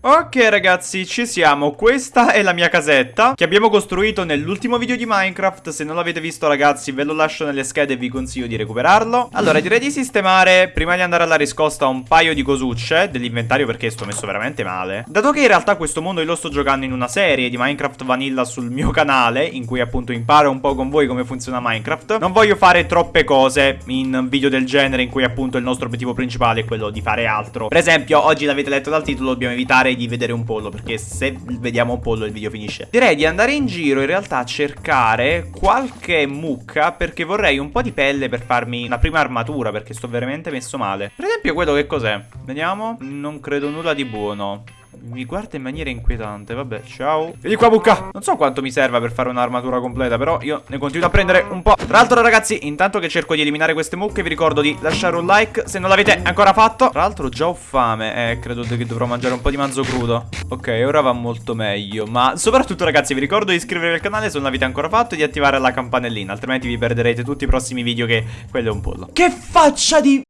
Ok ragazzi, ci siamo. Questa è la mia casetta che abbiamo costruito nell'ultimo video di Minecraft. Se non l'avete visto ragazzi ve lo lascio nelle schede e vi consiglio di recuperarlo. Allora direi di sistemare, prima di andare alla riscosta, un paio di cosucce dell'inventario perché sto messo veramente male. Dato che in realtà questo mondo io lo sto giocando in una serie di Minecraft Vanilla sul mio canale, in cui appunto imparo un po' con voi come funziona Minecraft, non voglio fare troppe cose in video del genere in cui appunto il nostro obiettivo principale è quello di fare altro. Per esempio, oggi l'avete letto dal titolo, dobbiamo evitare di vedere un pollo Perché se vediamo un pollo il video finisce. Direi di andare in giro in realtà a cercare qualche mucca Perché vorrei un po' di pelle per farmi una prima armatura Perché sto veramente messo male. Per esempio quello che cos'è? Vediamo. Non credo nulla di buono mi guarda in maniera inquietante, vabbè, ciao. Vieni qua bucca. Non so quanto mi serva per fare un'armatura completa Però io ne continuo a prendere un po' Tra l'altro ragazzi, intanto che cerco di eliminare queste mucche Vi ricordo di lasciare un like se non l'avete ancora fatto. Tra l'altro già ho fame Eh, credo che dovrò mangiare un po' di manzo crudo. Ok, ora va molto meglio Ma soprattutto ragazzi, vi ricordo di iscrivervi al canale Se non l'avete ancora fatto e di attivare la campanellina Altrimenti vi perderete tutti i prossimi video che quello è un pollo. Che faccia di